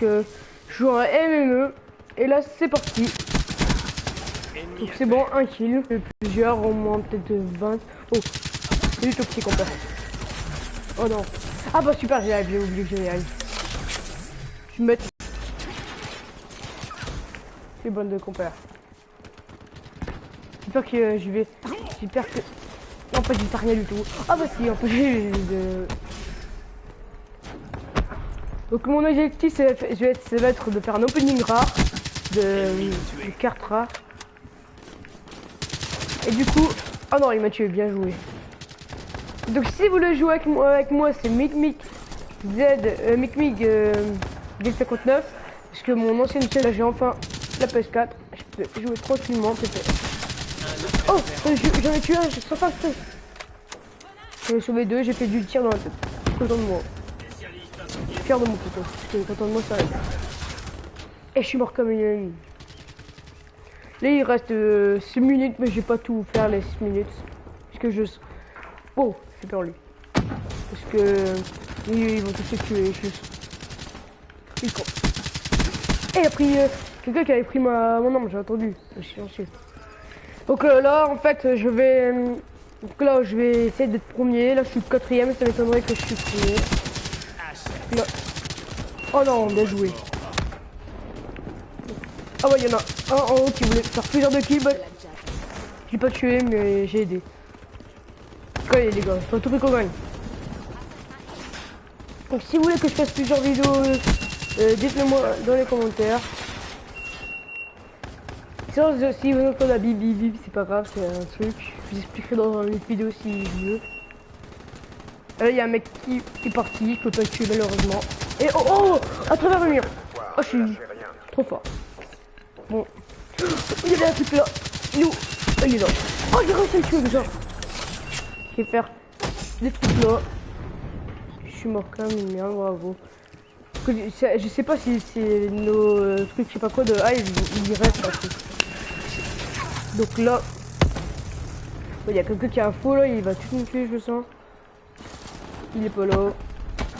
je joue un MME. Et là, c'est parti. Donc c'est bon, un kill. Plusieurs, au moins peut-être 20. Oh, c'est du toxique fait. Oh non. Ah bah super, j'ai j'ai oublié que j'avais Je me mets. C'est bonne de compère. J'espère que euh, je vais. J'espère que. En fait, j'ai rien du tout. Ah bah si, en fait, j'ai de. Donc mon objectif, c'est je vais être, de faire un opening rare de, de cartes rares. Et du coup, oh non, il m'a tué, bien joué. Donc si vous voulez jouer avec moi, avec moi c'est MicMic Z, euh, MicMic euh, 59 parce que mon ancienne chaîne, j'ai enfin la PS4. Je peux jouer tranquillement. Oh, euh, j'en ai tué un, je pas J'en ai sauvé deux, j'ai fait du tir dans la tête. De moi. De mon. Parce que content de moi, ça. Et je suis mort comme une... Là, il reste 6 euh, minutes, mais je vais pas tout faire les 6 minutes. Parce que je... Oh, j'ai peur lui. Parce que... Ils, vont tous se tuer. Ils Et il a pris... Euh, quelqu'un qui avait pris ma... mon nom, j'ai entendu. Je. Donc euh, là, en fait, je vais... Donc là, je vais essayer d'être premier. Là, je suis quatrième, ça m'étonnerait que je suis premier. Oh non, bien joué. Ah ouais, il y en a un en haut qui voulait faire plusieurs de kills. J'ai pas tué, mais j'ai aidé. Allez les gars, faut tout qu'on gagne. Donc si vous voulez que je fasse plusieurs vidéos, euh, dites-le moi dans les commentaires. Si vous entendez la bip bip c'est pas grave, c'est un truc. Je vous expliquerai dans une vidéo si je veux. Il y a un mec qui est parti, je peux pas le tuer malheureusement. Et oh oh À travers le mur Oh, je suis trop fort. Bon. Il y avait un truc là. Nous. Il est là. Oh, j'ai réussi à le tuer déjà. Je vais faire des trucs là. Je suis mort quand même, mais bravo. Je sais pas si c'est nos euh, trucs, je sais pas quoi de hive, il reste un truc. Donc là, il y a quelqu'un qui a un faux là, il va tout nous tuer, je sens. Il est là.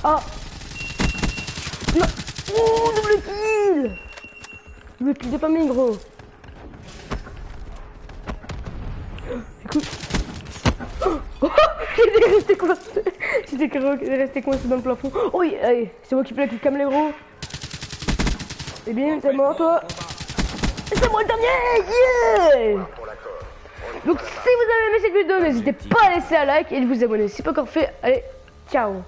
Ah Non Oh, double kill Double kill, pas mis gros. Écoute. Oh, J'étais resté coincé. J'étais resté coincé dans le plafond. Oh oui, allez, c'est moi qui plais qui cam les gros. Eh bien, c'est moi toi. C'est moi le dernier Yeah Donc si vous avez aimé cette vidéo, n'hésitez pas à laisser un like et de vous abonner si pas encore fait. Allez, 下午